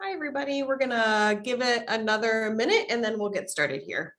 Hi, everybody. We're gonna give it another minute and then we'll get started here.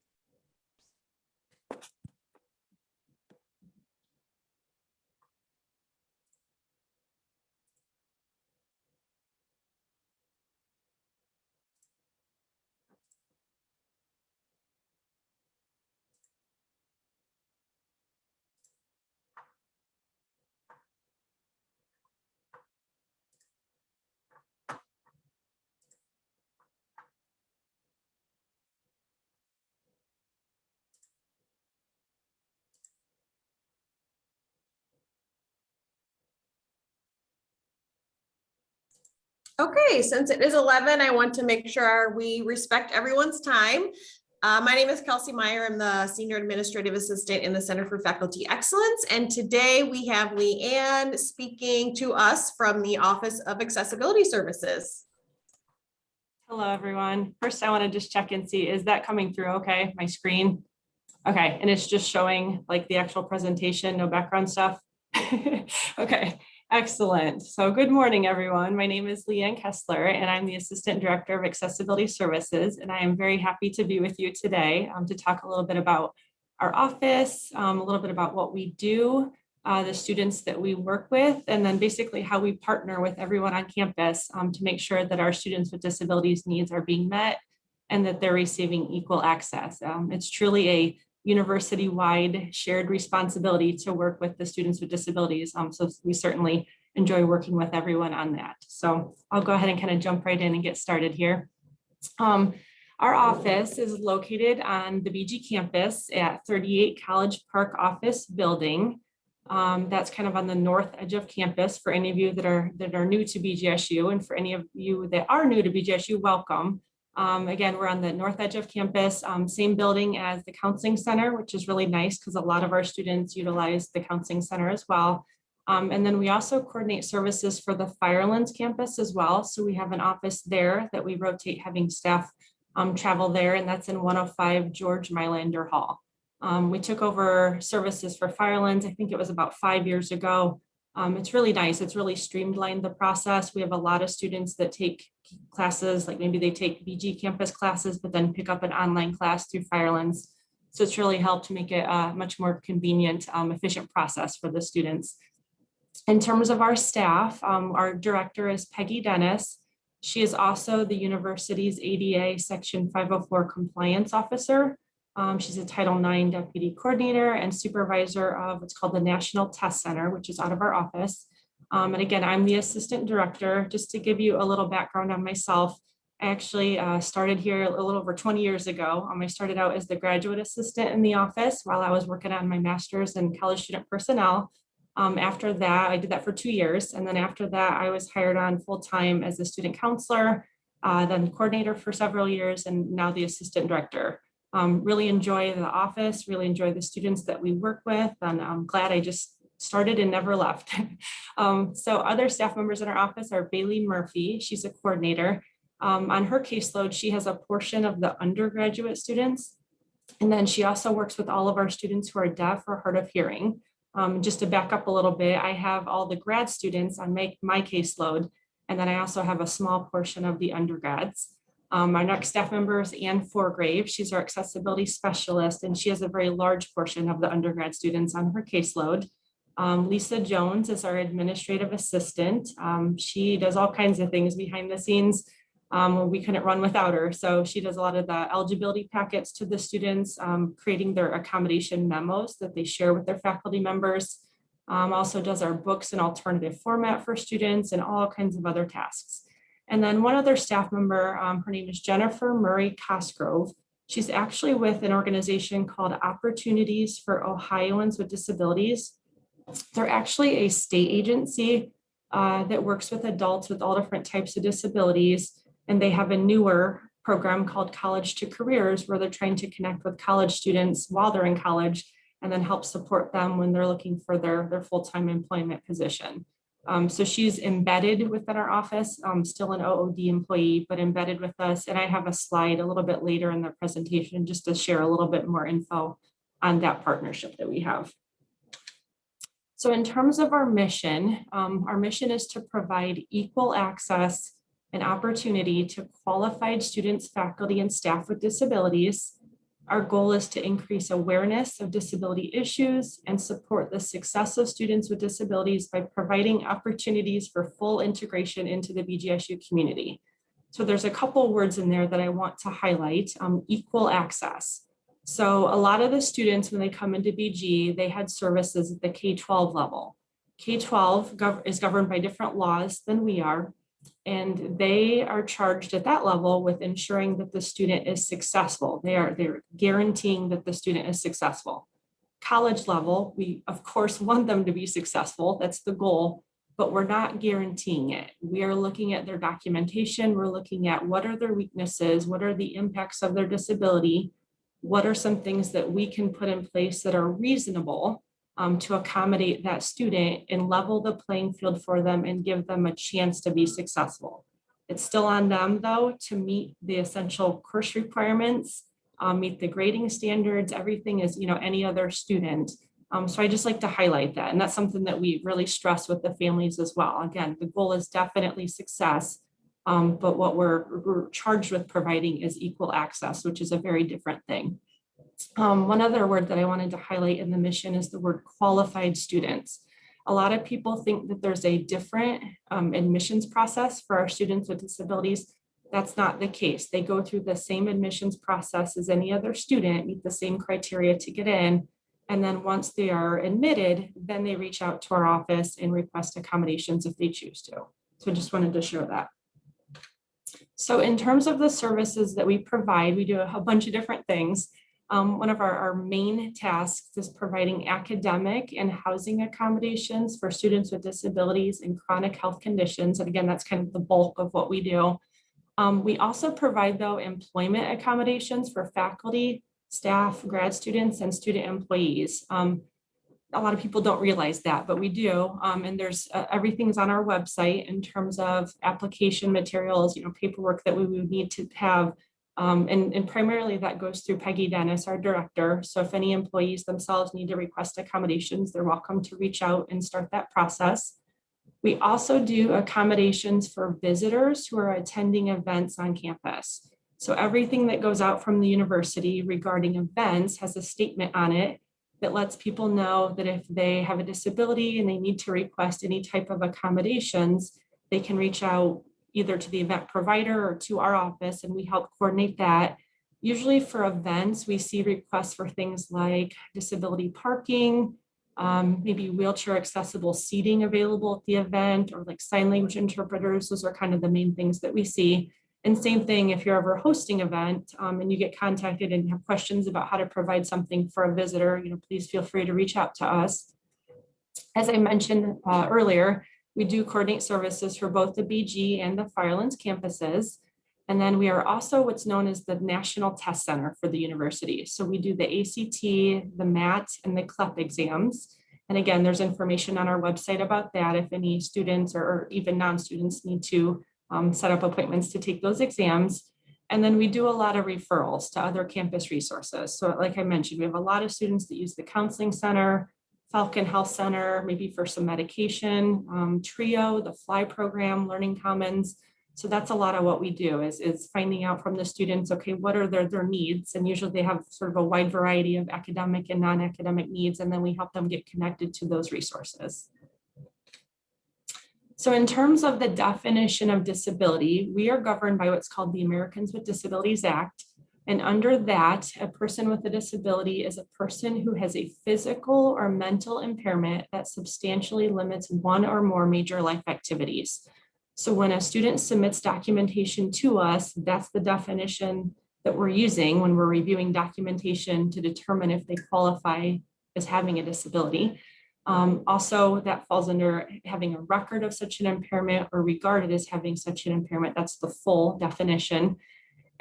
Okay, since it is 11, I want to make sure we respect everyone's time. Uh, my name is Kelsey Meyer. I'm the Senior Administrative Assistant in the Center for Faculty Excellence. And today we have Leanne speaking to us from the Office of Accessibility Services. Hello, everyone. First, I want to just check and see, is that coming through okay, my screen? Okay, and it's just showing like the actual presentation, no background stuff? Okay, excellent. So good morning, everyone. My name is Leanne Kessler, and I'm the Assistant Director of Accessibility Services, and I am very happy to be with you today um, to talk a little bit about our office, um, a little bit about what we do, uh, the students that we work with, and then basically how we partner with everyone on campus um, to make sure that our students with disabilities needs are being met and that they're receiving equal access. Um, it's truly a university-wide shared responsibility to work with the students with disabilities. Um, so we certainly enjoy working with everyone on that. So I'll go ahead and kind of jump right in and get started here. Um, our office is located on the BG campus at 38 College Park Office Building. Um, that's kind of on the north edge of campus for any of you that are that are new to BGSU and for any of you that are new to BGSU, welcome. Um, again, we're on the north edge of campus, um, same building as the counseling center, which is really nice because a lot of our students utilize the counseling center as well. Um, and then we also coordinate services for the Firelands campus as well. So we have an office there that we rotate having staff um, travel there, and that's in 105 George Mylander Hall. Um, we took over services for Firelands, I think it was about five years ago. Um, it's really nice. It's really streamlined the process. We have a lot of students that take classes, like maybe they take BG campus classes, but then pick up an online class through Firelands. So it's really helped to make it a much more convenient, um, efficient process for the students. In terms of our staff, um, our director is Peggy Dennis. She is also the university's ADA Section 504 compliance officer. Um, she's a Title IX deputy coordinator and supervisor of what's called the National Test Center, which is out of our office. Um, and again, I'm the assistant director. Just to give you a little background on myself, I actually uh, started here a little over 20 years ago. Um, I started out as the graduate assistant in the office while I was working on my master's in college student personnel. Um, after that, I did that for two years. And then after that, I was hired on full time as a student counselor, uh, then coordinator for several years, and now the assistant director. Um, really enjoy the office, really enjoy the students that we work with, and I'm glad I just started and never left. um, so other staff members in our office are Bailey Murphy. She's a coordinator. Um, on her caseload, she has a portion of the undergraduate students. And then she also works with all of our students who are deaf or hard of hearing. Um, just to back up a little bit, I have all the grad students on my, my caseload. And then I also have a small portion of the undergrads. Um, our next staff member is Anne Forgrave. She's our accessibility specialist, and she has a very large portion of the undergrad students on her caseload. Um, Lisa Jones is our administrative assistant. Um, she does all kinds of things behind the scenes. Um, we couldn't run without her. So she does a lot of the eligibility packets to the students, um, creating their accommodation memos that they share with their faculty members. Um, also does our books in alternative format for students and all kinds of other tasks. And then one other staff member, um, her name is Jennifer Murray Cosgrove. She's actually with an organization called Opportunities for Ohioans with Disabilities. They're actually a state agency uh, that works with adults with all different types of disabilities. And they have a newer program called College to Careers where they're trying to connect with college students while they're in college and then help support them when they're looking for their, their full-time employment position. Um, so she's embedded within our office, um, still an OOD employee, but embedded with us. And I have a slide a little bit later in the presentation just to share a little bit more info on that partnership that we have. So in terms of our mission, um, our mission is to provide equal access and opportunity to qualified students, faculty, and staff with disabilities. Our goal is to increase awareness of disability issues and support the success of students with disabilities by providing opportunities for full integration into the BGSU community. So there's a couple words in there that I want to highlight, um, equal access. So a lot of the students, when they come into BG, they had services at the K-12 level. K-12 gov- is governed by different laws than we are. And they are charged at that level with ensuring that the student is successful. They are they're guaranteeing that the student is successful. College level, we of course want them to be successful. That's the goal, but we're not guaranteeing it. We are looking at their documentation. We're looking at what are their weaknesses, what are the impacts of their disability, what are some things that we can put in place that are reasonable um, to accommodate that student and level the playing field for them and give them a chance to be successful. It's still on them though to meet the essential course requirements, um, meet the grading standards, everything is, you know, any other student. Um, so I just like to highlight that. And that's something that we really stress with the families as well. Again, the goal is definitely success. Um, but what we're, we're charged with providing is equal access, which is a very different thing. Um, one other word that I wanted to highlight in the mission is the word qualified students. A lot of people think that there's a different um, admissions process for our students with disabilities. That's not the case. They go through the same admissions process as any other student, meet the same criteria to get in. And then once they are admitted, then they reach out to our office and request accommodations if they choose to. So I just wanted to share that. So in terms of the services that we provide, we do a bunch of different things. Um, one of our, our main tasks is providing academic and housing accommodations for students with disabilities and chronic health conditions. And again, that's kind of the bulk of what we do. Um, we also provide though employment accommodations for faculty, staff, grad students, and student employees. Um, a lot of people don't realize that, but we do. Um, and there's uh, everything's on our website in terms of application materials, you know, paperwork that we would need to have um, and, and primarily that goes through Peggy Dennis, our director. So if any employees themselves need to request accommodations, they're welcome to reach out and start that process. We also do accommodations for visitors who are attending events on campus. So everything that goes out from the university regarding events has a statement on it that lets people know that if they have a disability and they need to request any type of accommodations, they can reach out either to the event provider or to our office, and we help coordinate that. Usually for events, we see requests for things like disability parking, um, maybe wheelchair accessible seating available at the event, or like sign language interpreters. Those are kind of the main things that we see. And same thing if you're ever hosting an event um, and you get contacted and have questions about how to provide something for a visitor, you know, please feel free to reach out to us. As I mentioned uh, earlier, we do coordinate services for both the BG and the Firelands campuses. And then we are also what's known as the National Test Center for the university. So we do the ACT, the MAT, and the CLEP exams. And again, there's information on our website about that if any students or, or even non-students need to um, set up appointments to take those exams. And then we do a lot of referrals to other campus resources. So like I mentioned, we have a lot of students that use the counseling center, Falcon Health Center, maybe for some medication, um, TRIO, the FLY program, Learning Commons. So that's a lot of what we do is, is finding out from the students, okay, what are their, their needs? And usually they have sort of a wide variety of academic and non-academic needs, and then we help them get connected to those resources. So in terms of the definition of disability, we are governed by what's called the Americans with Disabilities Act. And under that, a person with a disability is a person who has a physical or mental impairment that substantially limits one or more major life activities. So when a student submits documentation to us, that's the definition that we're using when we're reviewing documentation to determine if they qualify as having a disability. Um, also, that falls under having a record of such an impairment or regarded as having such an impairment. That's the full definition.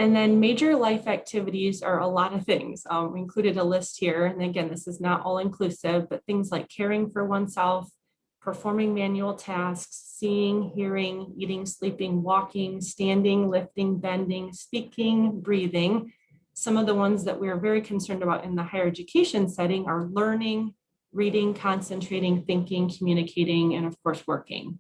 And then major life activities are a lot of things. Um, we included a list here. And again, this is not all inclusive, but things like caring for oneself, performing manual tasks, seeing, hearing, eating, sleeping, walking, standing, lifting, bending, speaking, breathing. Some of the ones that we're very concerned about in the higher education setting are learning, reading, concentrating, thinking, communicating, and of course, working.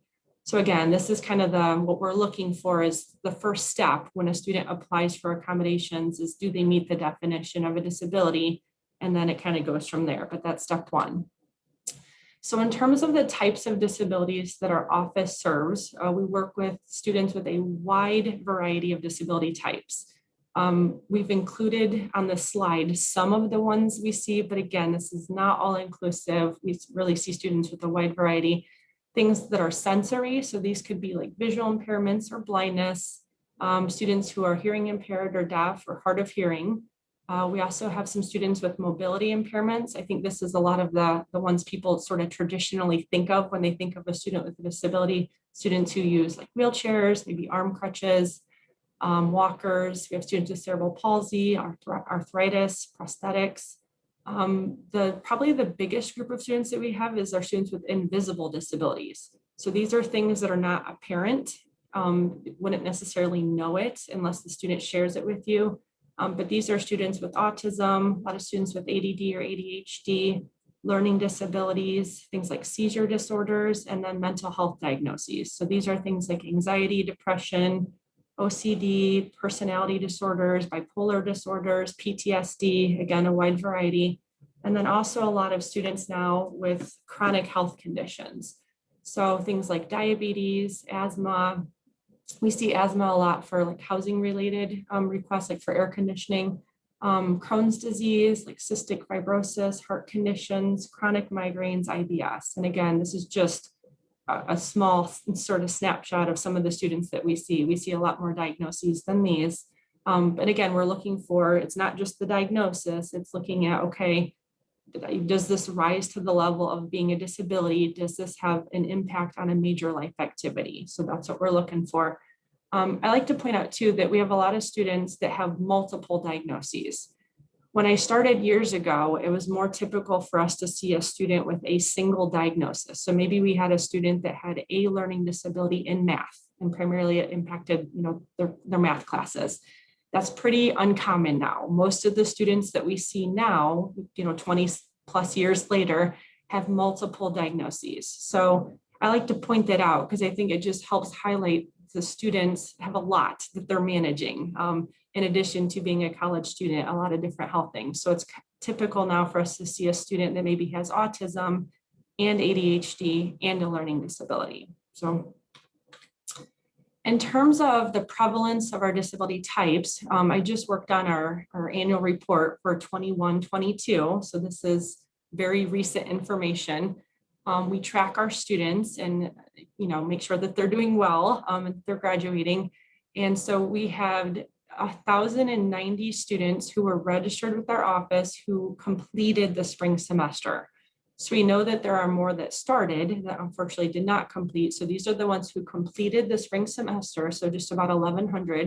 So again, this is kind of the, what we're looking for is the first step when a student applies for accommodations is do they meet the definition of a disability? And then it kind of goes from there, but that's step one. So in terms of the types of disabilities that our office serves, uh, we work with students with a wide variety of disability types. Um, we've included on the slide some of the ones we see, but again, this is not all inclusive. We really see students with a wide variety. Things that are sensory, so these could be like visual impairments or blindness, um, students who are hearing impaired or deaf or hard of hearing. Uh, we also have some students with mobility impairments. I think this is a lot of the, the ones people sort of traditionally think of when they think of a student with a disability. Students who use like wheelchairs, maybe arm crutches, um, walkers. We have students with cerebral palsy, arthri- arthritis, prosthetics. Um, the probably the biggest group of students that we have is our students with invisible disabilities. So these are things that are not apparent, um, wouldn't necessarily know it unless the student shares it with you. Um, but these are students with autism, a lot of students with ADD or ADHD, learning disabilities, things like seizure disorders, and then mental health diagnoses. So these are things like anxiety, depression, OCD, personality disorders, bipolar disorders, PTSD, again, a wide variety. And then also a lot of students now with chronic health conditions. So things like diabetes, asthma. We see asthma a lot for like housing related um, requests, like for air conditioning, um, Crohn's disease, like cystic fibrosis, heart conditions, chronic migraines, IBS. And again, this is just a, small sort of snapshot of some of the students that we see. We see a lot more diagnoses than these. Um, but again, we're looking for, it's not just the diagnosis, it's looking at, okay, does this rise to the level of being a disability? Does this have an impact on a major life activity? So that's what we're looking for. Um, I like to point out too that we have a lot of students that have multiple diagnoses. When I started years ago, it was more typical for us to see a student with a single diagnosis. So maybe we had a student that had a learning disability in math and primarily it impacted, you know, their, their math classes. That's pretty uncommon now. Most of the students that we see now, you know, 20 plus years later, have multiple diagnoses. So I like to point that out because I think it just helps highlight the students have a lot that they're managing. Um, in addition to being a college student, a lot of different health things. So it's typical now for us to see a student that maybe has autism and ADHD and a learning disability. So in terms of the prevalence of our disability types, um, I just worked on our, our annual report for 21, 22. So this is very recent information. Um, we track our students and, you know, make sure that they're doing well, um, and they're graduating. And so we had thousand and ninety students who were registered with our office who completed the spring semester. So we know that there are more that started that unfortunately did not complete. So these are the ones who completed the spring semester, so just about eleven hundred.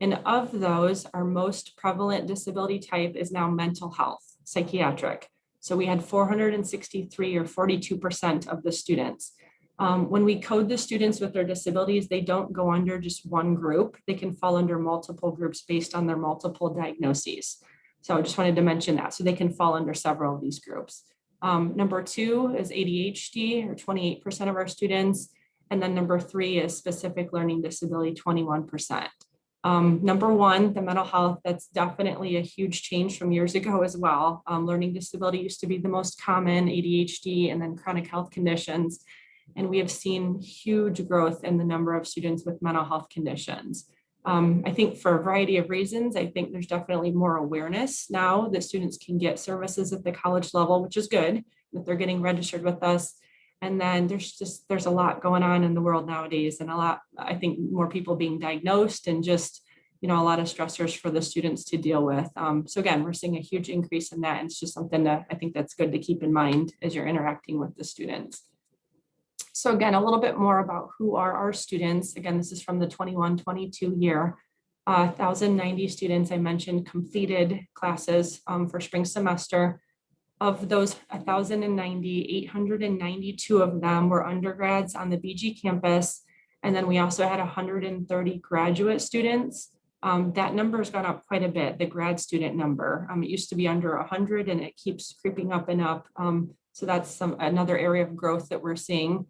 And of those, our most prevalent disability type is now mental health, psychiatric. So we had four hundred and sixty-three or forty-two percent of the students. Um, when we code the students with their disabilities, they don't go under just one group. They can fall under multiple groups based on their multiple diagnoses. So I just wanted to mention that. So they can fall under several of these groups. Um, number two is ADHD, or twenty-eight percent of our students. And then number three is specific learning disability, twenty-one percent. Um, number one, the mental health, that's definitely a huge change from years ago as well. Um, learning disability used to be the most common, ADHD, and then chronic health conditions. And we have seen huge growth in the number of students with mental health conditions. Um, I think for a variety of reasons, I think there's definitely more awareness now that students can get services at the college level, which is good, that they're getting registered with us. And then there's just, there's a lot going on in the world nowadays and a lot, I think more people being diagnosed and just, you know, a lot of stressors for the students to deal with. Um, so again, we're seeing a huge increase in that. And it's just something that I think that's good to keep in mind as you're interacting with the students. So again, a little bit more about who are our students. Again, this is from the 21-22 year. Uh, 1,090 students I mentioned completed classes um, for spring semester. Of those 1,090, 892 of them were undergrads on the BG campus. And then we also had 130 graduate students. Um, that number has gone up quite a bit, the grad student number. Um, it used to be under 100 and it keeps creeping up and up. Um, so that's some another area of growth that we're seeing.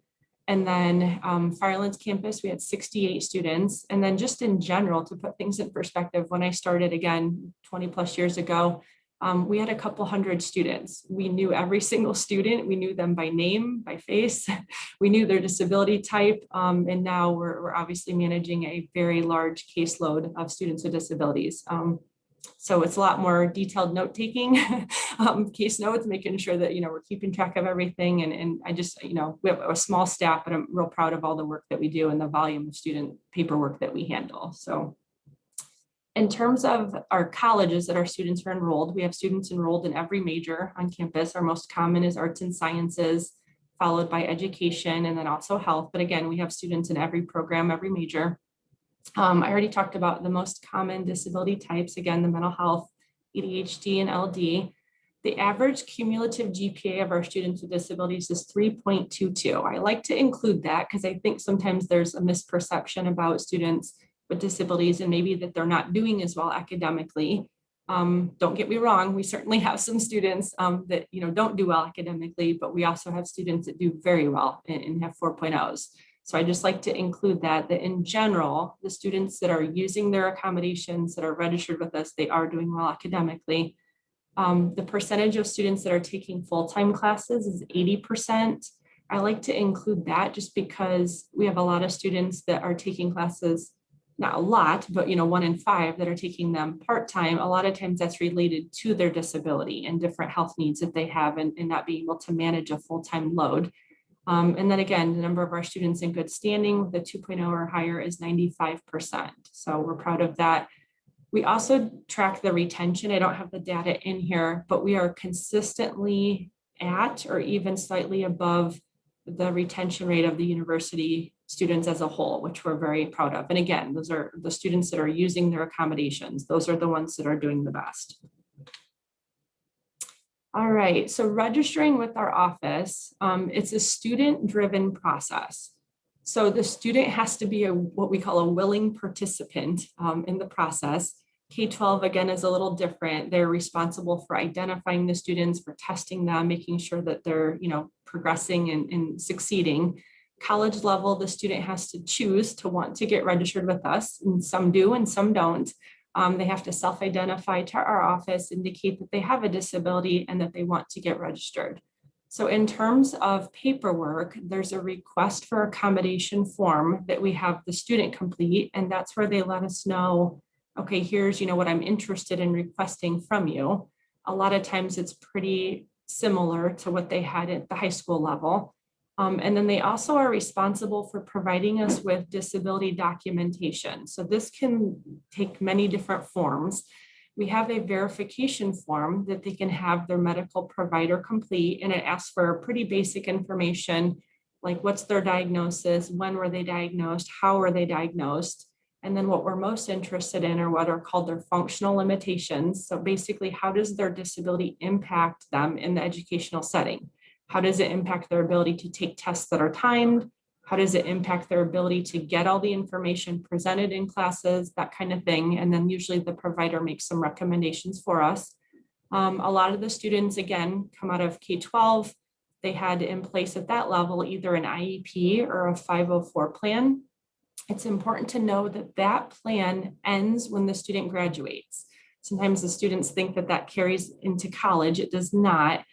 And then um, Firelands campus, we had 68 students. And then just in general, to put things in perspective, when I started again 20 plus years ago, um, we had a couple hundred students. We knew every single student. We knew them by name, by face. We knew their disability type. um, and now we're, we're obviously managing a very large caseload of students with disabilities. Um, so it's a lot more detailed note taking, um, case notes, making sure that, you know, we're keeping track of everything. And, and I just, you know, we have a small staff, but I'm real proud of all the work that we do and the volume of student paperwork that we handle. So in terms of our colleges that our students are enrolled, we have students enrolled in every major on campus. Our most common is arts and sciences, followed by education and then also health. But again, we have students in every program, every major. Um, I already talked about the most common disability types, again, the mental health, ADHD and LD. The average cumulative GPA of our students with disabilities is 3.22. I like to include that because I think sometimes there's a misperception about students with disabilities and maybe that they're not doing as well academically. Um, don't get me wrong, we certainly have some students um, that you know don't do well academically, but we also have students that do very well and, and have 4.0s. So I just like to include that, that in general, the students that are using their accommodations that are registered with us, they are doing well academically. Um, the percentage of students that are taking full-time classes is 80%. I like to include that just because we have a lot of students that are taking classes not a lot, but you know, one in five that are taking them part-time, a lot of times that's related to their disability and different health needs that they have and, and not being able to manage a full-time load. Um, and then again, the number of our students in good standing with a 2.0 or higher is 95%. So we're proud of that. We also track the retention. I don't have the data in here, but we are consistently at or even slightly above the retention rate of the university students as a whole, which we're very proud of. And again, those are the students that are using their accommodations. Those are the ones that are doing the best. All right, so registering with our office, um, it's a student-driven process. So the student has to be a what we call a willing participant um, in the process. K-12 again is a little different. They're responsible for identifying the students, for testing them, making sure that they're you know progressing and, and succeeding college level, the student has to choose to want to get registered with us, and some do and some don't. Um, they have to self-identify to our office, indicate that they have a disability and that they want to get registered. So in terms of paperwork, there's a request for accommodation form that we have the student complete, and that's where they let us know, okay, here's you know what I'm interested in requesting from you. A lot of times it's pretty similar to what they had at the high school level. Um, and then they also are responsible for providing us with disability documentation. So this can take many different forms. We have a verification form that they can have their medical provider complete and it asks for pretty basic information like what's their diagnosis, when were they diagnosed, how were they diagnosed, and then what we're most interested in are what are called their functional limitations. So basically, how does their disability impact them in the educational setting? How does it impact their ability to take tests that are timed? How does it impact their ability to get all the information presented in classes, that kind of thing? And then usually the provider makes some recommendations for us. Um, a lot of the students, again, come out of K-12. They had in place at that level either an IEP or a 504 plan. It's important to know that that plan ends when the student graduates. Sometimes the students think that that carries into college. It does not.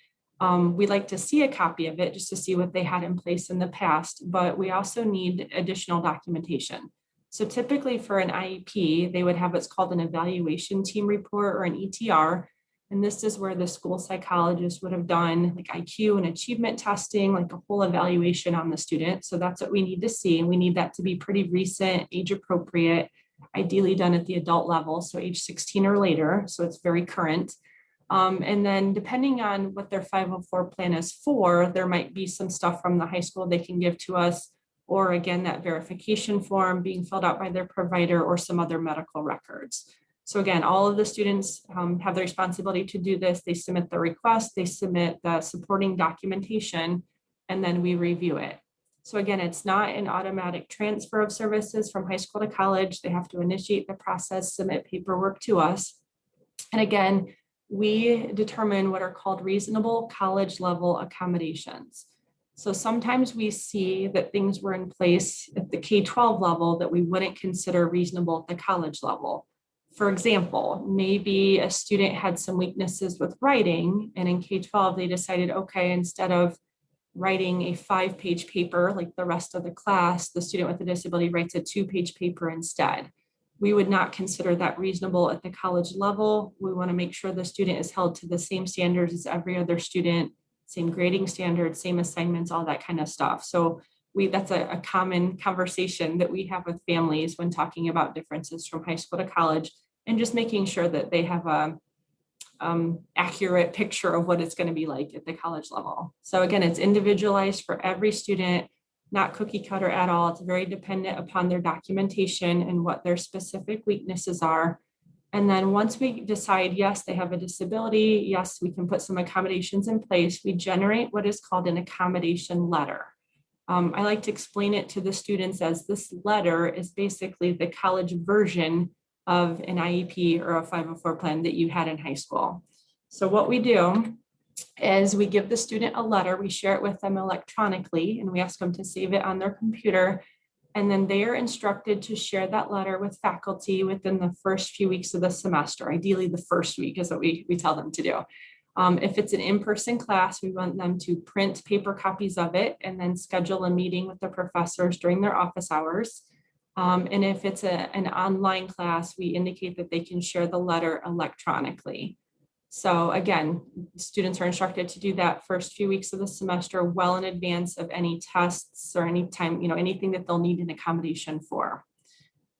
Um, we like to see a copy of it just to see what they had in place in the past, but we also need additional documentation. So typically for an IEP, they would have what's called an evaluation team report or an ETR. And this is where the school psychologist would have done like IQ and achievement testing, like a whole evaluation on the student. So that's what we need to see. And we need that to be pretty recent, age appropriate, ideally done at the adult level, so age 16 or later. So it's very current. Um, and then depending on what their 504 plan is for, there might be some stuff from the high school they can give to us, or again, that verification form being filled out by their provider or some other medical records. So again, all of the students um, have the responsibility to do this. They submit the request, they submit the supporting documentation, and then we review it. So again, it's not an automatic transfer of services from high school to college. They have to initiate the process, submit paperwork to us. And again, we determine what are called reasonable college level accommodations. So sometimes we see that things were in place at the K-12 level that we wouldn't consider reasonable at the college level. For example, maybe a student had some weaknesses with writing and in K-12, they decided, okay, instead of writing a five-page paper like the rest of the class, the student with a disability writes a two-page paper instead. We would not consider that reasonable at the college level. We want to make sure the student is held to the same standards as every other student, same grading standards, same assignments, all that kind of stuff. So we, that's a, a common conversation that we have with families when talking about differences from high school to college and just making sure that they have a um, accurate picture of what it's going to be like at the college level. So again, it's individualized for every student, not cookie cutter at all. It's very dependent upon their documentation and what their specific weaknesses are. And then once we decide, yes, they have a disability, yes, we can put some accommodations in place, we generate what is called an accommodation letter. Um, I like to explain it to the students as this letter is basically the college version of an IEP or a 504 plan that you had in high school. So what we do is we give the student a letter, we share it with them electronically, and we ask them to save it on their computer. And then they are instructed to share that letter with faculty within the first few weeks of the semester. Ideally, the first week is what we, we tell them to do. Um, if it's an in-person class, we want them to print paper copies of it and then schedule a meeting with the professors during their office hours. Um, and if it's a, an online class, we indicate that they can share the letter electronically. So again, students are instructed to do that first few weeks of the semester well in advance of any tests or any time, you know, anything that they'll need an accommodation for.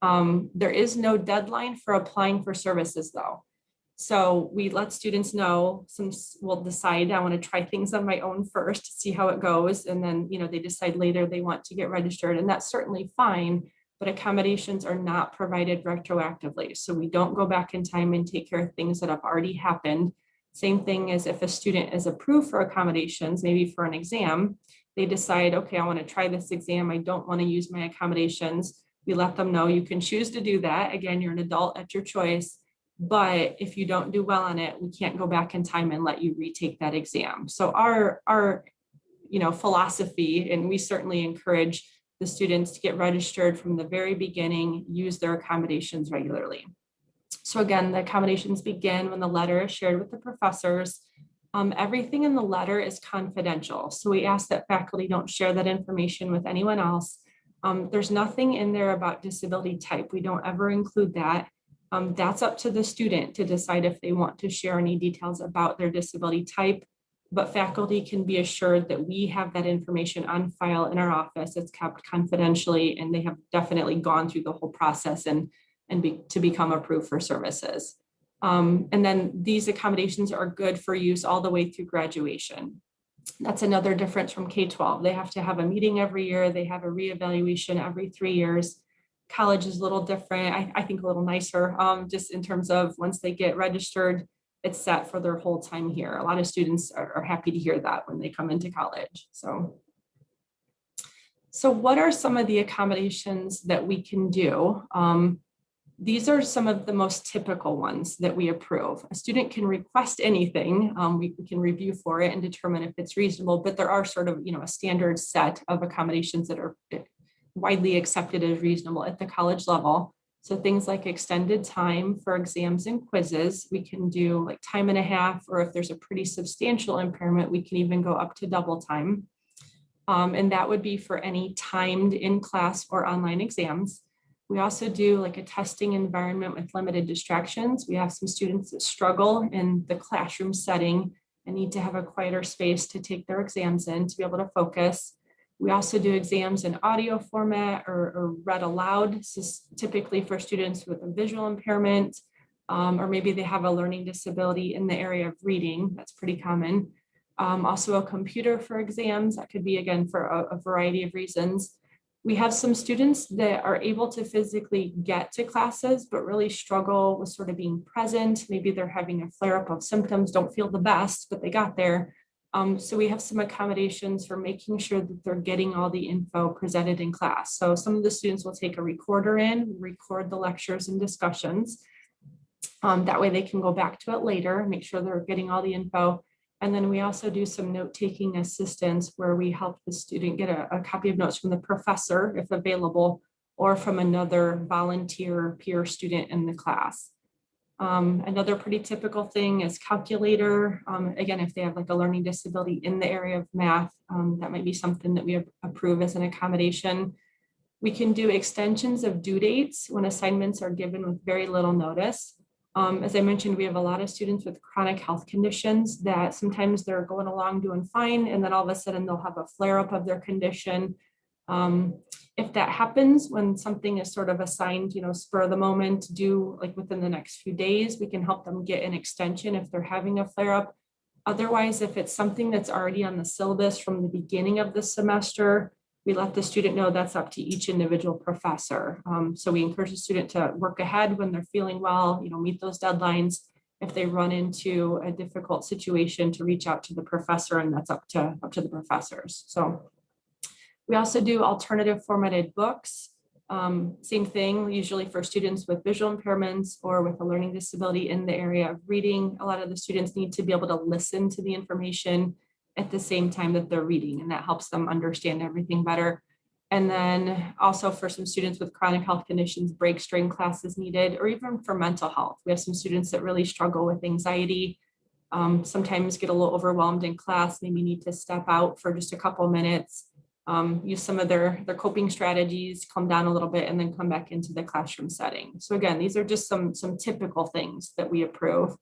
Um, there is no deadline for applying for services though. So we let students know some will decide I want to try things on my own first, see how it goes. And then, you know, they decide later they want to get registered and that's certainly fine but accommodations are not provided retroactively. So we don't go back in time and take care of things that have already happened. Same thing as if a student is approved for accommodations, maybe for an exam, they decide, okay, I want to try this exam. I don't want to use my accommodations. We let them know you can choose to do that. Again, you're an adult at your choice. But if you don't do well on it, we can't go back in time and let you retake that exam. So our, our you know, philosophy, and we certainly encourage the students to get registered from the very beginning, use their accommodations regularly. So again, the accommodations begin when the letter is shared with the professors. Um, everything in the letter is confidential. So we ask that faculty don't share that information with anyone else. Um, there's nothing in there about disability type. We don't ever include that. Um, that's up to the student to decide if they want to share any details about their disability type but faculty can be assured that we have that information on file in our office. It's kept confidentially and they have definitely gone through the whole process and, and be, to become approved for services. Um, and then these accommodations are good for use all the way through graduation. That's another difference from K-12. They have to have a meeting every year. They have a reevaluation every three years. College is a little different. I, I think a little nicer um, just in terms of once they get registered, it's set for their whole time here. A lot of students are, are happy to hear that when they come into college. So, so what are some of the accommodations that we can do? Um, these are some of the most typical ones that we approve. A student can request anything. Um, we, we, can review for it and determine if it's reasonable, but there are sort of, you know, a standard set of accommodations that are widely accepted as reasonable at the college level. So things like extended time for exams and quizzes, we can do like time and a half, or if there's a pretty substantial impairment, we can even go up to double time. Um, and that would be for any timed in-class or online exams. We also do like a testing environment with limited distractions. We have some students that struggle in the classroom setting and need to have a quieter space to take their exams in to be able to focus. We also do exams in audio format or, or read aloud. Typically for students with a visual impairment, um, or maybe they have a learning disability in the area of reading. That's pretty common. Um, also a computer for exams. That could be, again, for a, a variety of reasons. We have some students that are able to physically get to classes, but really struggle with sort of being present. Maybe they're having a flare up of symptoms, don't feel the best, but they got there. Um, so we have some accommodations for making sure that they're getting all the info presented in class. So some of the students will take a recorder in, record the lectures and discussions. Um, that way they can go back to it later, make sure they're getting all the info. And then we also do some note-taking assistance where we help the student get a, a copy of notes from the professor if available, or from another volunteer peer student in the class. Um, another pretty typical thing is calculator. Um, again, if they have like a learning disability in the area of math, um, that might be something that we approve as an accommodation. We can do extensions of due dates when assignments are given with very little notice. Um, as I mentioned, we have a lot of students with chronic health conditions that sometimes they're going along doing fine and then all of a sudden they'll have a flare up of their condition. If that happens when something is sort of assigned, you know, spur of the moment, do like within the next few days, we can help them get an extension if they're having a flare up. Otherwise, if it's something that's already on the syllabus from the beginning of the semester, we let the student know that's up to each individual professor. Um, so we encourage the student to work ahead when they're feeling well, you know, meet those deadlines. If they run into a difficult situation to reach out to the professor and that's up to, up to the professors. So we also do alternative formatted books. Um, same thing, usually for students with visual impairments or with a learning disability in the area of reading. A lot of the students need to be able to listen to the information at the same time that they're reading, and that helps them understand everything better. And then also for some students with chronic health conditions, break string classes needed, or even for mental health. We have some students that really struggle with anxiety. um, sometimes get a little overwhelmed in class, maybe need to step out for just a couple minutes um, use some of their, their coping strategies, calm down a little bit, and then come back into the classroom setting. So again, these are just some, some typical things that we approve.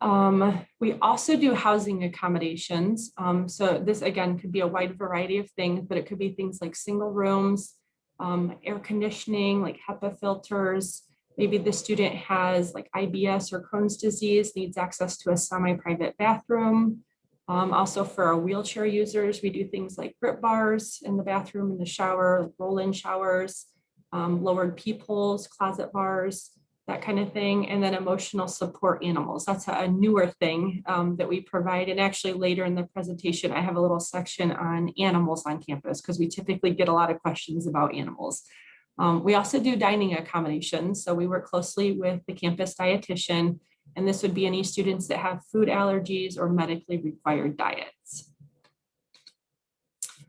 Um, we also do housing accommodations. Um, so this again could be a wide variety of things, but it could be things like single rooms, um, air conditioning, like HEPA filters. Maybe the student has like IBS or Crohn's disease, needs access to a semi-private bathroom. Um, also for our wheelchair users, we do things like grip bars in the bathroom, in the shower, roll-in showers, um, lowered peepholes, closet bars, that kind of thing. And then emotional support animals. That's a newer thing um, that we provide. And actually later in the presentation, I have a little section on animals on campus because we typically get a lot of questions about animals. Um, we also do dining accommodations. So we work closely with the campus dietitian and this would be any students that have food allergies or medically required diets.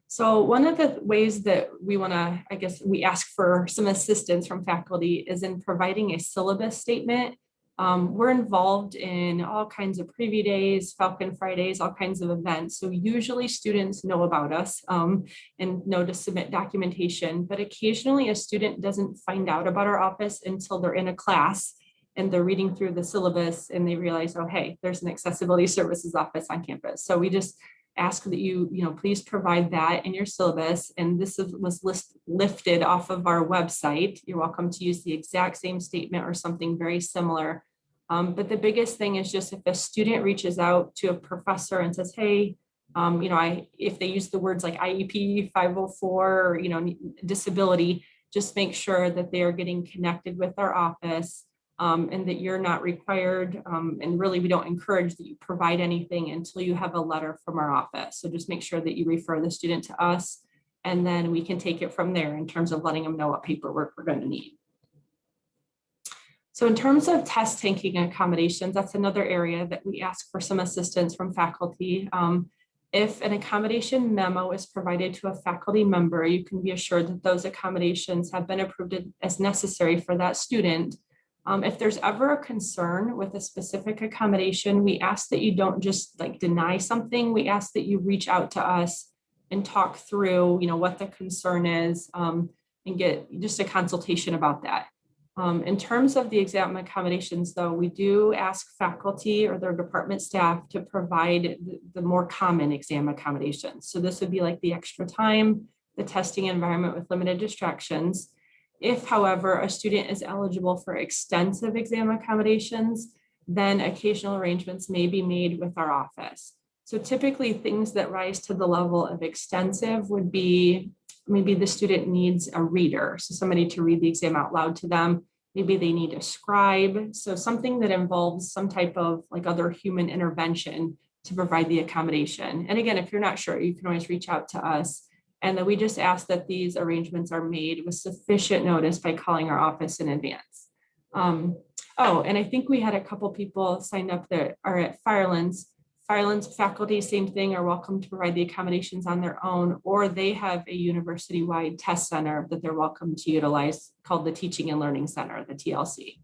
So one of the ways that we want to, I guess, we ask for some assistance from faculty is in providing a syllabus statement. Um, we're involved in all kinds of preview days, Falcon Fridays, all kinds of events. So usually students know about us um, and know to submit documentation, but occasionally a student doesn't find out about our office until they're in a class and they're reading through the syllabus and they realize, oh, hey, there's an accessibility services office on campus. So we just ask that you, you know, please provide that in your syllabus. And this was list, lifted off of our website. You're welcome to use the exact same statement or something very similar. Um, but the biggest thing is just if a student reaches out to a professor and says, hey, um, you know, I, if they use the words like IEP 504, or, you know, disability, just make sure that they are getting connected with our office um, and that you're not required, um, and really we don't encourage that you provide anything until you have a letter from our office. So just make sure that you refer the student to us, and then we can take it from there in terms of letting them know what paperwork we're going to need. So in terms of test taking accommodations, that's another area that we ask for some assistance from faculty. Um, if an accommodation memo is provided to a faculty member, you can be assured that those accommodations have been approved as necessary for that student um, if there's ever a concern with a specific accommodation, we ask that you don't just like deny something. We ask that you reach out to us and talk through, you know, what the concern is um, and get just a consultation about that. Um, in terms of the exam accommodations, though, we do ask faculty or their department staff to provide the, the more common exam accommodations. So this would be like the extra time, the testing environment with limited distractions, if, however, a student is eligible for extensive exam accommodations, then occasional arrangements may be made with our office. So typically things that rise to the level of extensive would be maybe the student needs a reader, so somebody to read the exam out loud to them. Maybe they need a scribe, so something that involves some type of like other human intervention to provide the accommodation. And again, if you're not sure, you can always reach out to us. And that we just ask that these arrangements are made with sufficient notice by calling our office in advance. Um, Oh, and I think we had a couple people signed up that are at Firelands. Firelands faculty, same thing, are welcome to provide the accommodations on their own, or they have a university-wide test center that they're welcome to utilize called the Teaching and Learning Center, the TLC.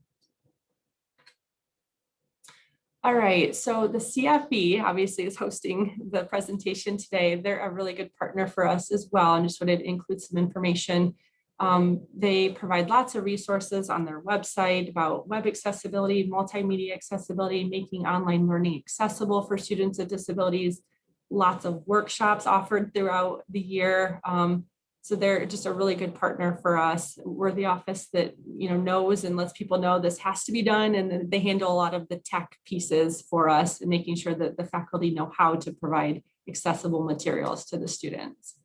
All right, so the CFE obviously is hosting the presentation today. They're a really good partner for us as well, and just wanted to include some information. Um, they provide lots of resources on their website about web accessibility, multimedia accessibility, making online learning accessible for students with disabilities. Lots of workshops offered throughout the year. Um, so they're just a really good partner for us. We're the office that you know knows and lets people know this has to be done, and they handle a lot of the tech pieces for us and making sure that the faculty know how to provide accessible materials to the students.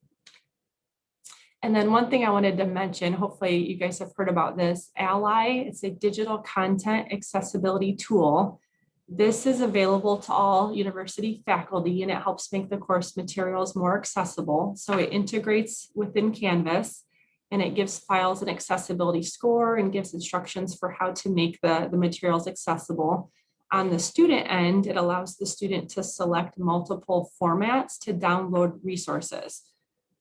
And then one thing I wanted to mention, hopefully you guys have heard about this, Ally, it's a digital content accessibility tool. This is available to all university faculty and it helps make the course materials more accessible. So it integrates within Canvas and it gives files an accessibility score and gives instructions for how to make the, the materials accessible. On the student end, it allows the student to select multiple formats to download resources.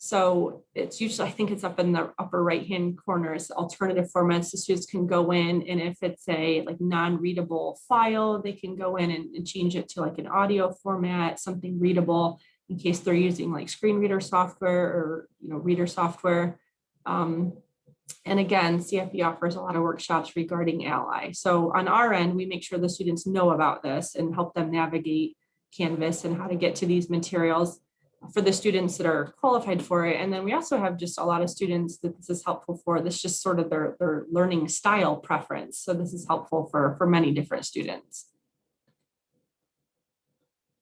So it's usually, I think it's up in the upper right-hand corner, it's alternative formats. The students can go in and if it's a like non-readable file, they can go in and, and change it to like an audio format, something readable in case they're using like screen reader software or, you know, reader software. Um, and again, CFE offers a lot of workshops regarding Ally. So on our end, we make sure the students know about this and help them navigate Canvas and how to get to these materials for the students that are qualified for it. And then we also have just a lot of students that this is helpful for. This just sort of their, their learning style preference. So this is helpful for, for many different students.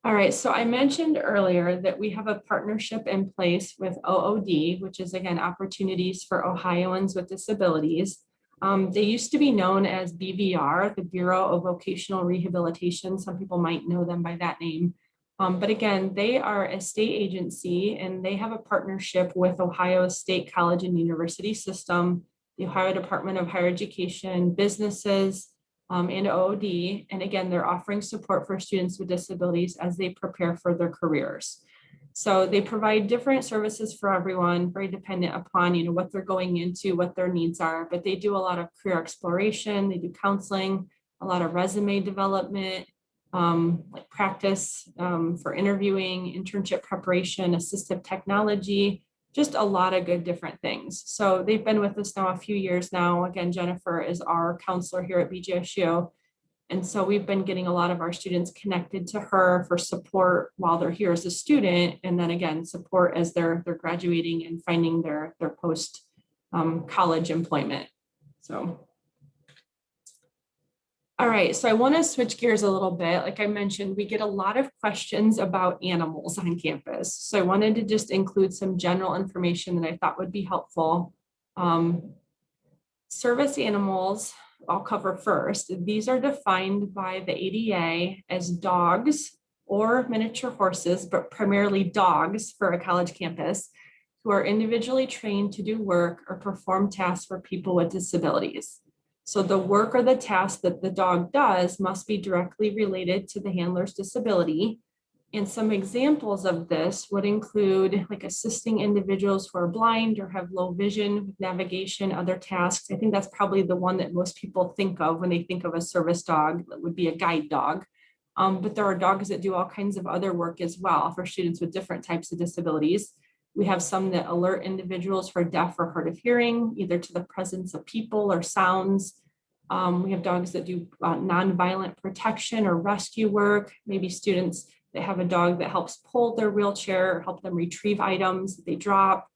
All right, so I mentioned earlier that we have a partnership in place with OOD, which is again, opportunities for Ohioans with disabilities. Um, they used to be known as BVR, the Bureau of Vocational Rehabilitation. Some people might know them by that name. Um, but again, they are a state agency and they have a partnership with Ohio State College and University System, the Ohio Department of Higher Education, businesses, um, and OOD. And again, they're offering support for students with disabilities as they prepare for their careers. So they provide different services for everyone, very dependent upon you know what they're going into, what their needs are. But they do a lot of career exploration, they do counseling, a lot of resume development, um, like practice um, for interviewing, internship preparation, assistive technology, just a lot of good different things. So they've been with us now a few years now. Again, Jennifer is our counselor here at BGSU. And so we've been getting a lot of our students connected to her for support while they're here as a student. And then again, support as they're, they're graduating and finding their, their post um, college employment. So all right, so I want to switch gears a little bit. Like I mentioned, we get a lot of questions about animals on campus. So I wanted to just include some general information that I thought would be helpful. Um, service animals, I'll cover first. These are defined by the ADA as dogs or miniature horses, but primarily dogs for a college campus who are individually trained to do work or perform tasks for people with disabilities. So the work or the task that the dog does must be directly related to the handler's disability. And some examples of this would include like assisting individuals who are blind or have low vision with navigation, other tasks. I think that's probably the one that most people think of when they think of a service dog that would be a guide dog. Um, but there are dogs that do all kinds of other work as well for students with different types of disabilities. We have some that alert individuals are deaf or hard of hearing, either to the presence of people or sounds. Um, we have dogs that do uh, nonviolent protection or rescue work, maybe students that have a dog that helps pull their wheelchair or help them retrieve items that they drop.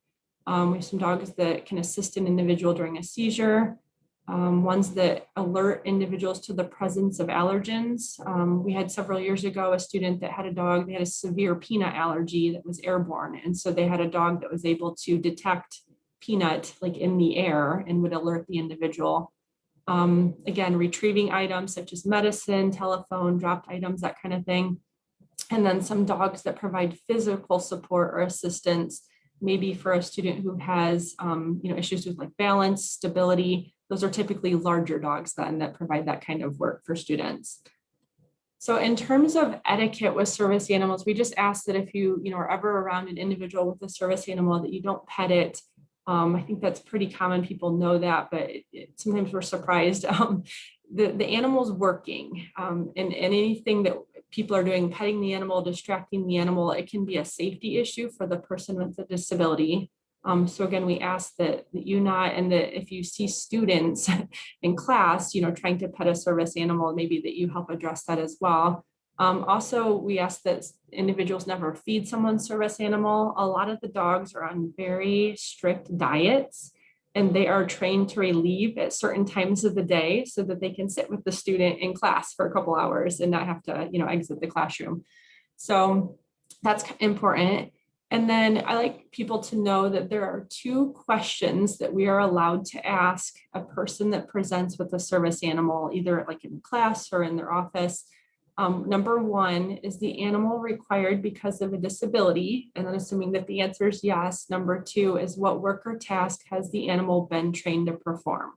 Um, we have some dogs that can assist an individual during a seizure. Um, ones that alert individuals to the presence of allergens. Um, we had several years ago a student that had a dog, they had a severe peanut allergy that was airborne. And so they had a dog that was able to detect peanut like in the air and would alert the individual. Um, again, retrieving items such as medicine, telephone, dropped items, that kind of thing. And then some dogs that provide physical support or assistance, maybe for a student who has um, you know, issues with like balance, stability, those are typically larger dogs then that provide that kind of work for students. So in terms of etiquette with service animals, we just ask that if you, you know, are ever around an individual with a service animal that you don't pet it. Um, I think that's pretty common. People know that, but it- it- sometimes we're surprised. Um, the, the animal's working um, and, and anything that people are doing, petting the animal, distracting the animal, it can be a safety issue for the person with the disability. Um, so again, we ask that, that you not, and that if you see students in class, you know, trying to pet a service animal, maybe that you help address that as well. Um, also, we ask that individuals never feed someone's service animal. A lot of the dogs are on very strict diets and they are trained to relieve at certain times of the day so that they can sit with the student in class for a couple hours and not have to, you know, exit the classroom. So that's important. And then I like people to know that there are two questions that we are allowed to ask a person that presents with a service animal, either like in class or in their office. Um, number one, is the animal required because of a disability? And then assuming that the answer is yes. Number two is what work or task has the animal been trained to perform?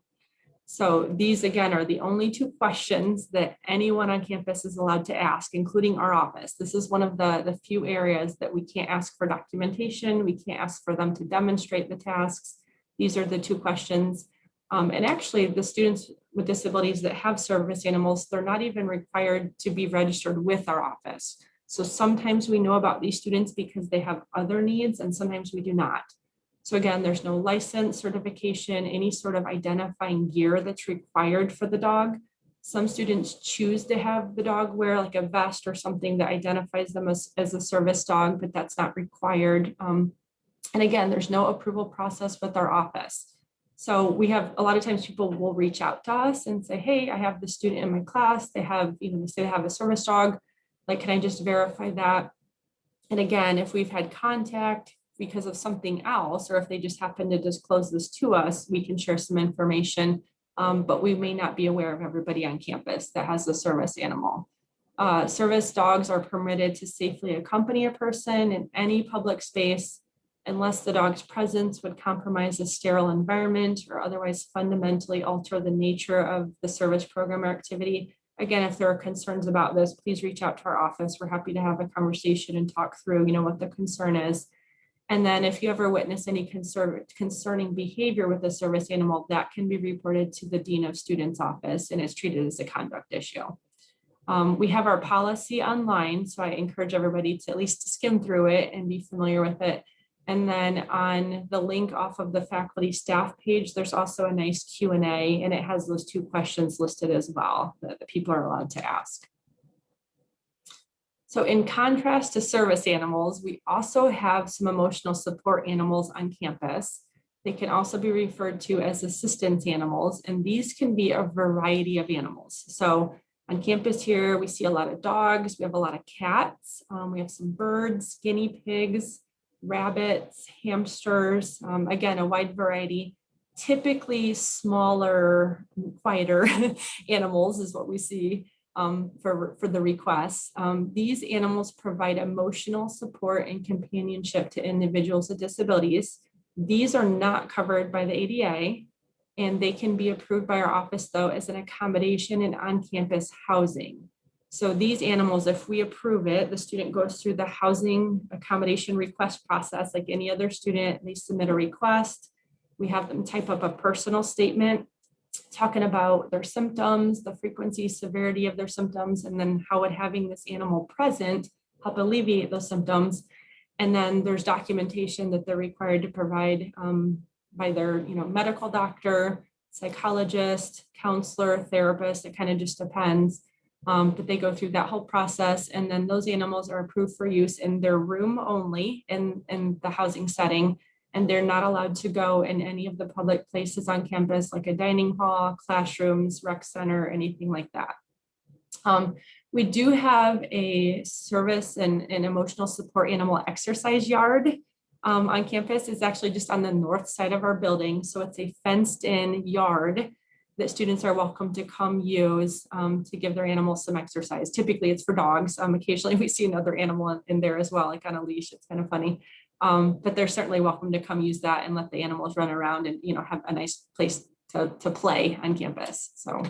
So these again are the only two questions that anyone on campus is allowed to ask, including our office. This is one of the, the few areas that we can't ask for documentation. We can't ask for them to demonstrate the tasks. These are the two questions. Um, and actually the students with disabilities that have service animals, they're not even required to be registered with our office. So sometimes we know about these students because they have other needs and sometimes we do not. So again, there's no license, certification, any sort of identifying gear that's required for the dog. Some students choose to have the dog wear like a vest or something that identifies them as, as a service dog, but that's not required. Um, and again, there's no approval process with our office. So we have, a lot of times people will reach out to us and say, hey, I have the student in my class. They have, you know, they say they have a service dog. Like, can I just verify that? And again, if we've had contact because of something else, or if they just happen to disclose this to us, we can share some information. Um, but we may not be aware of everybody on campus that has a service animal. Uh, service dogs are permitted to safely accompany a person in any public space unless the dog's presence would compromise a sterile environment or otherwise fundamentally alter the nature of the service program or activity. Again, if there are concerns about this, please reach out to our office. We're happy to have a conversation and talk through, you know, what the concern is. And then if you ever witness any concern, concerning behavior with a service animal, that can be reported to the Dean of Students Office and is treated as a conduct issue. Um, we have our policy online, so I encourage everybody to at least skim through it and be familiar with it. And then on the link off of the faculty staff page, there's also a nice Q and it has those two questions listed as well that people are allowed to ask. So in contrast to service animals, we also have some emotional support animals on campus. They can also be referred to as assistance animals, and these can be a variety of animals. So on campus here, we see a lot of dogs, we have a lot of cats, um, we have some birds, guinea pigs, rabbits, hamsters, um, again, a wide variety. Typically smaller, quieter animals is what we see um, for, for the requests. Um, these animals provide emotional support and companionship to individuals with disabilities. These are not covered by the ADA and they can be approved by our office though as an accommodation in on-campus housing. So these animals, if we approve it, the student goes through the housing accommodation request process like any other student. They submit a request. We have them type up a personal statement talking about their symptoms, the frequency, severity of their symptoms, and then how would having this animal present help alleviate those symptoms. And then there's documentation that they're required to provide um, by their you know, medical doctor, psychologist, counselor, therapist. It kind of just depends. Um, but they go through that whole process and then those animals are approved for use in their room only in, in the housing setting. And they're not allowed to go in any of the public places on campus, like a dining hall, classrooms, rec center, anything like that. Um, we do have a service and, and emotional support animal exercise yard um, on campus. It's actually just on the north side of our building. So it's a fenced in yard that students are welcome to come use um, to give their animals some exercise. Typically it's for dogs. Um, occasionally we see another animal in there as well, like on a leash. It's kind of funny. Um, but they're certainly welcome to come use that and let the animals run around and, you know, have a nice place to, to play on campus, so.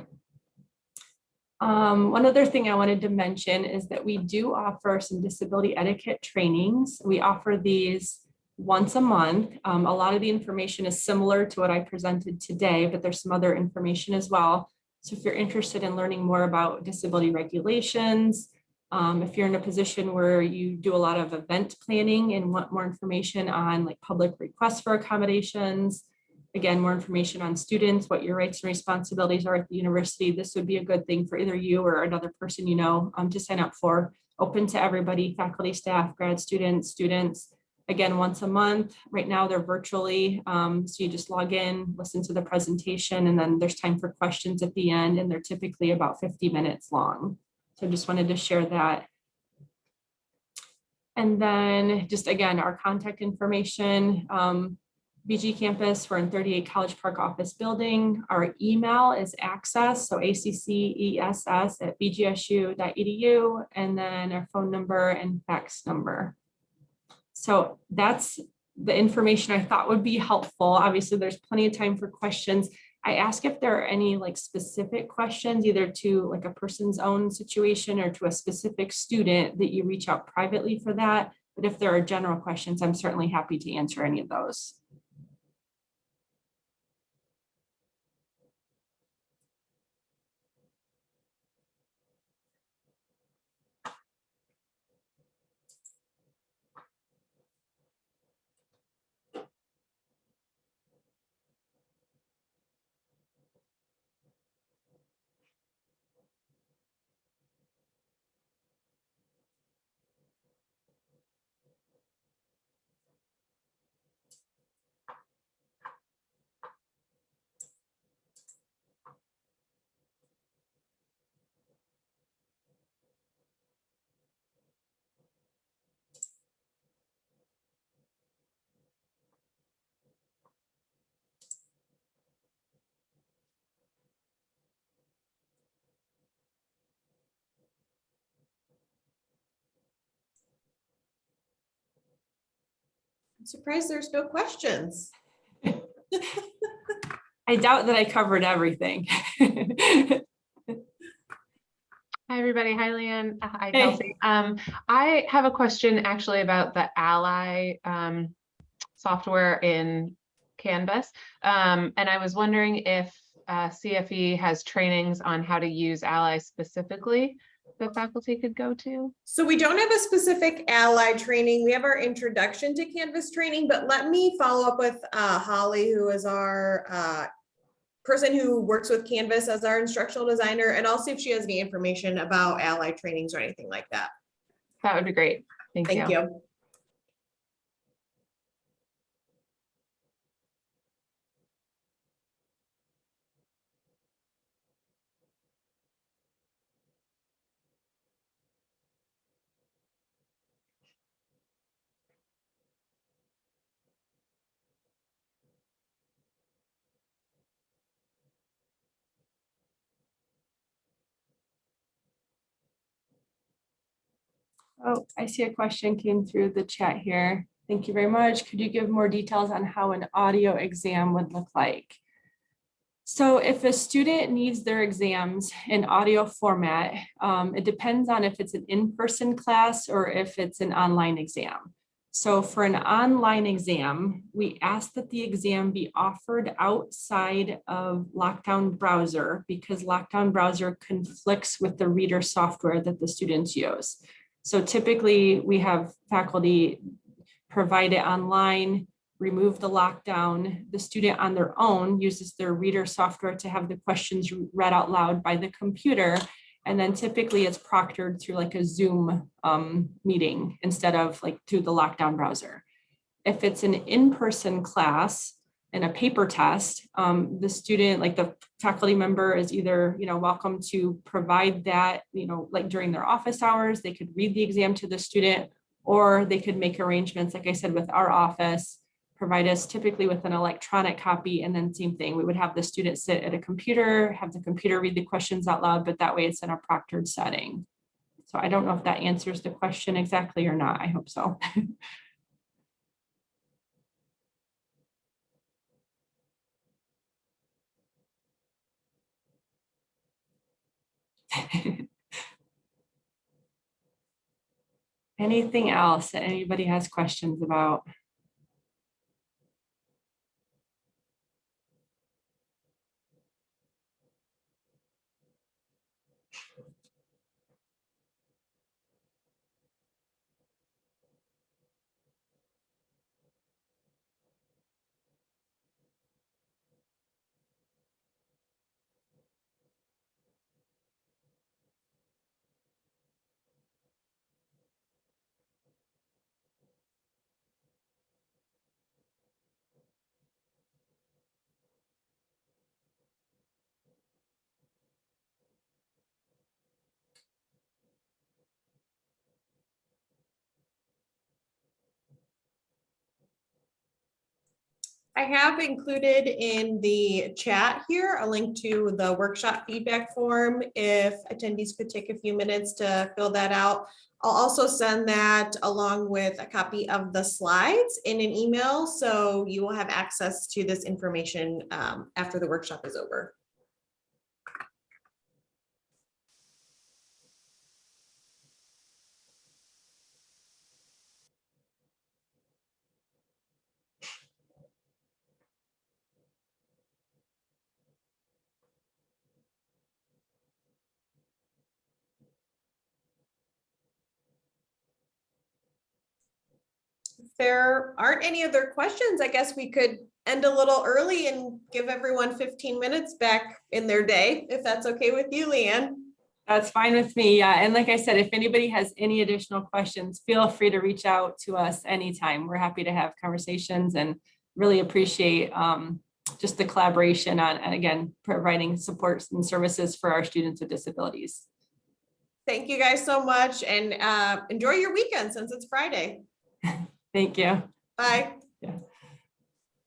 Um, one other thing I wanted to mention is that we do offer some disability etiquette trainings. We offer these once a month. Um, a lot of the information is similar to what I presented today, but there's some other information as well. So if you're interested in learning more about disability regulations, um, if you're in a position where you do a lot of event planning and want more information on like public requests for accommodations, again, more information on students, what your rights and responsibilities are at the university, this would be a good thing for either you or another person you know um, to sign up for. Open to everybody, faculty, staff, grad students, students. Again, once a month. Right now, they're virtually. um, so you just log in, listen to the presentation, and then there's time for questions at the end, and they're typically about 50 minutes long. So I just wanted to share that. And then just again, our contact information, um, BG campus, we're in 38 College Park office building. Our email is access, so A-C-C-E-S-S at bgsu.edu, and then our phone number and fax number. So that's the information I thought would be helpful. Obviously, there's plenty of time for questions. I ask if there are any like specific questions, either to like a person's own situation or to a specific student that you reach out privately for that. But if there are general questions, I'm certainly happy to answer any of those. Surprised there's no questions. I doubt that I covered everything. Hi, everybody. Hi, Leanne. Hi, Hey. Kelsey. Um, I have a question actually about the Ally um, software in Canvas. Um, and I was wondering if uh, CFE has trainings on how to use Ally specifically that faculty could go to. So we don't have a specific ally training. We have our introduction to Canvas training, but let me follow up with uh, Holly, who is our uh, person who works with Canvas as our instructional designer, and I'll see if she has any information about ally trainings or anything like that. That would be great. Thank you. Thank you. Oh, I see a question came through the chat here. Thank you very much. Could you give more details on how an audio exam would look like? So if a student needs their exams in audio format, um, it depends on if it's an in-person class or if it's an online exam. So for an online exam, we ask that the exam be offered outside of Lockdown Browser because Lockdown Browser conflicts with the reader software that the students use. So typically, we have faculty provide it online, remove the lockdown. The student on their own uses their reader software to have the questions read out loud by the computer. And then typically it's proctored through like a Zoom um, meeting instead of like through the lockdown browser. If it's an in-person class and a paper test, um, the student, like the faculty member is either, you know, welcome to provide that, you know, like during their office hours, they could read the exam to the student, or they could make arrangements, like I said, with our office, provide us typically with an electronic copy, and then same thing, we would have the student sit at a computer, have the computer read the questions out loud, but that way it's in a proctored setting. So I don't know if that answers the question exactly or not. I hope so. Anything else that anybody has questions about? I have included in the chat here a link to the workshop feedback form. If attendees could take a few minutes to fill that out. I'll also send that along with a copy of the slides in an email, so you will have access to this information um, after the workshop is over. There aren't any other questions, I guess we could end a little early and give everyone 15 minutes back in their day, if that's okay with you, Leanne. That's fine with me. Yeah. And like I said, if anybody has any additional questions, feel free to reach out to us anytime. We're happy to have conversations and really appreciate um, just the collaboration on, and again, providing supports and services for our students with disabilities. Thank you guys so much and uh, enjoy your weekend since it's Friday. Thank you. Bye. Yeah.